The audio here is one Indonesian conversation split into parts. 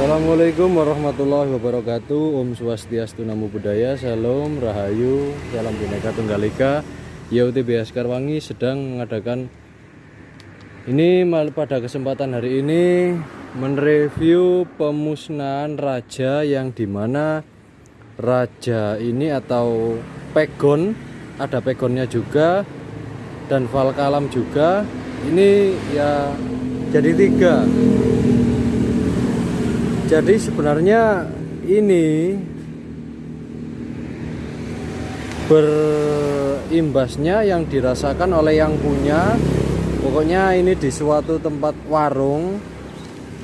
Assalamualaikum warahmatullahi wabarakatuh. Om Swastiastu Namo Buddhaya Salam Rahayu Salam Bhinneka Tunggal Ika. YUTB Askarwangi sedang mengadakan ini pada kesempatan hari ini mereview pemusnahan raja yang di mana raja ini atau pegon ada pegonnya juga dan valkalam juga. Ini ya jadi tiga jadi sebenarnya ini berimbasnya yang dirasakan oleh yang punya. Pokoknya ini di suatu tempat warung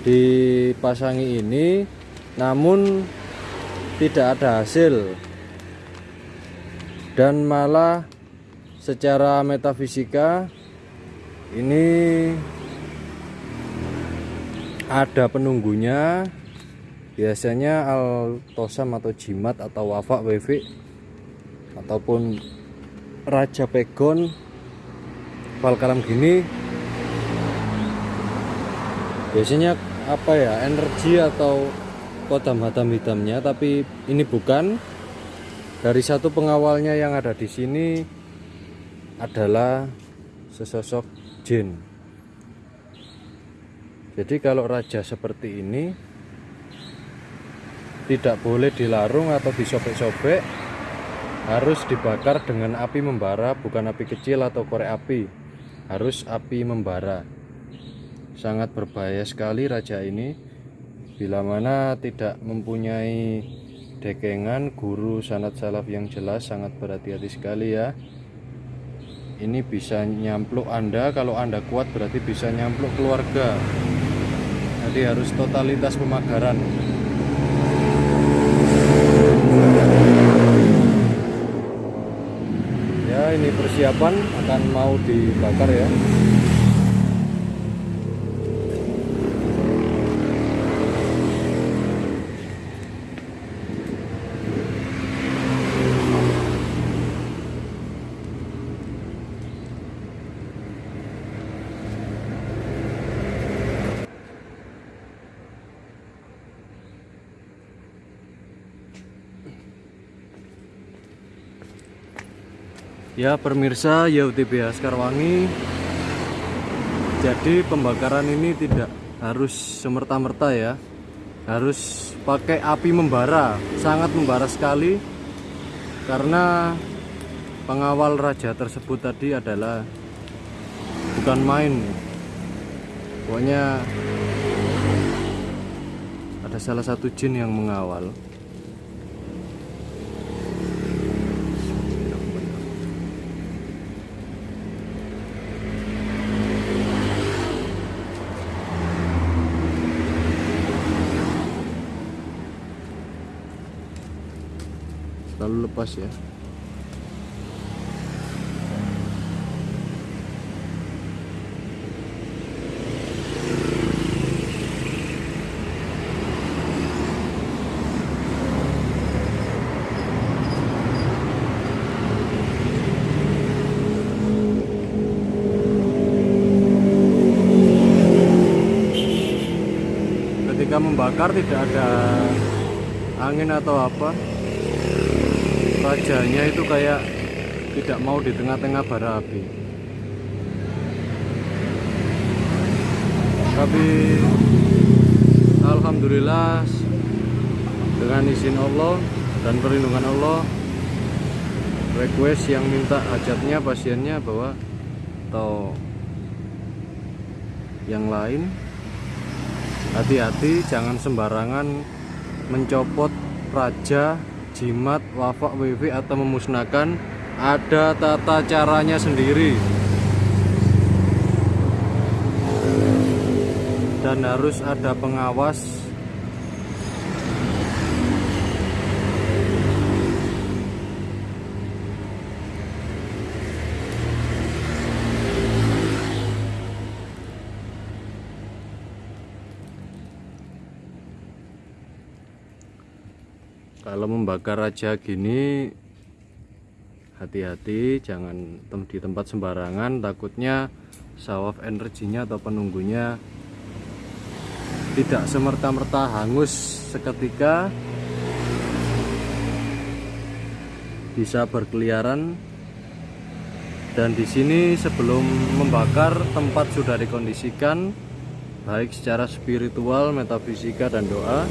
dipasangi ini namun tidak ada hasil. Dan malah secara metafisika ini ada penunggunya biasanya altosam atau jimat atau wafak wewe ataupun raja pegon valkalam gini biasanya apa ya energi atau kodam hatam hitamnya tapi ini bukan. Dari satu pengawalnya yang ada di sini adalah sesosok jin. Jadi kalau raja seperti ini tidak boleh dilarung atau disobek-sobek harus dibakar dengan api membara bukan api kecil atau korek api. Harus api membara. Sangat berbahaya sekali raja ini. Bila mana tidak mempunyai dekengan guru sanat salaf yang jelas sangat berhati-hati sekali ya. Ini bisa nyampluk anda kalau anda kuat berarti bisa nyampluk keluarga. Jadi harus totalitas pemagaran ya ini persiapan akan mau dibakar ya Ya pemirsa YUTB Askarwangi Jadi pembakaran ini tidak harus semerta-merta ya. Harus pakai api membara Sangat membara sekali. Karena pengawal raja tersebut tadi adalah Bukan main. Pokoknya Ada salah satu jin yang mengawal lalu lepas ya. Ketika membakar tidak ada angin atau apa rajanya itu kayak tidak mau di tengah-tengah bara api. Tapi Alhamdulillah dengan izin Allah dan perlindungan Allah request yang minta hajatnya pasiennya bahwa atau yang lain hati-hati jangan sembarangan mencopot raja jimat, wafak, wifi atau memusnahkan ada tata caranya sendiri. Dan harus ada pengawas kalau membakar raja gini hati-hati jangan di tempat sembarangan takutnya sawaf energinya atau penunggunya tidak semerta-merta hangus seketika bisa berkeliaran dan di sini sebelum membakar tempat sudah dikondisikan baik secara spiritual, metafisika dan doa.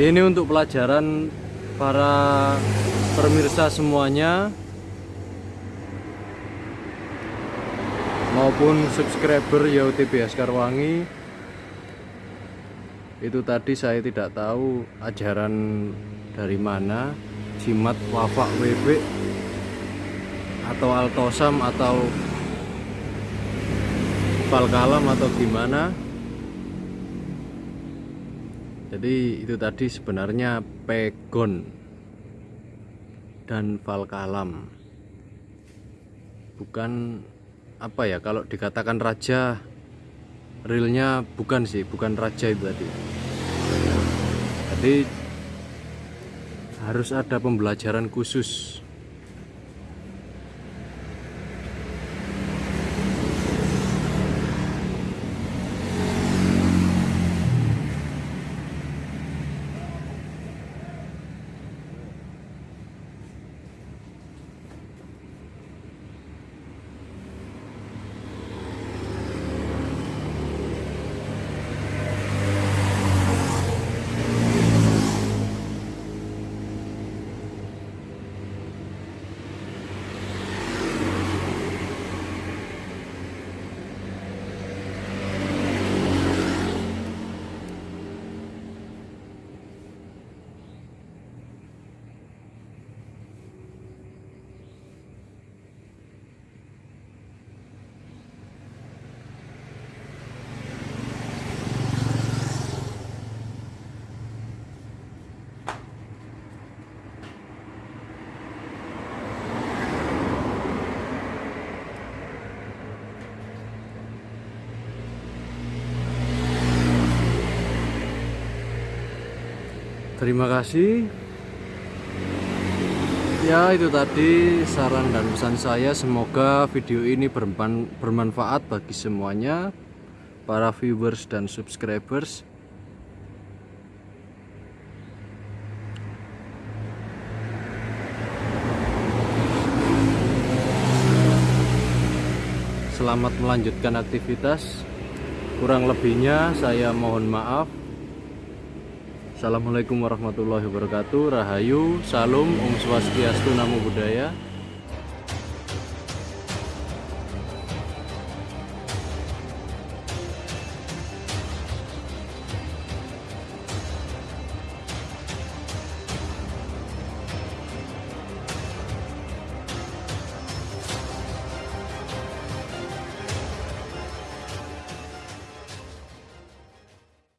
Ini untuk pelajaran para pemirsa semuanya. Maupun subscriber YOTB Askarwangi itu tadi saya tidak tahu ajaran dari mana. Jimat wafak WB atau altosam atau falkalam atau gimana jadi itu tadi sebenarnya pegon dan falkalam bukan apa ya kalau dikatakan raja realnya bukan sih bukan raja itu tadi. Jadi harus ada pembelajaran khusus Terima kasih. Ya, itu tadi saran dan pesan saya. Semoga video ini bermanfaat bagi semuanya, para viewers dan subscribers. Selamat melanjutkan aktivitas. Kurang lebihnya, saya mohon maaf. Assalamualaikum warahmatullahi wabarakatuh. Rahayu, Salam, Om Swastiastu, Namo Buddhaya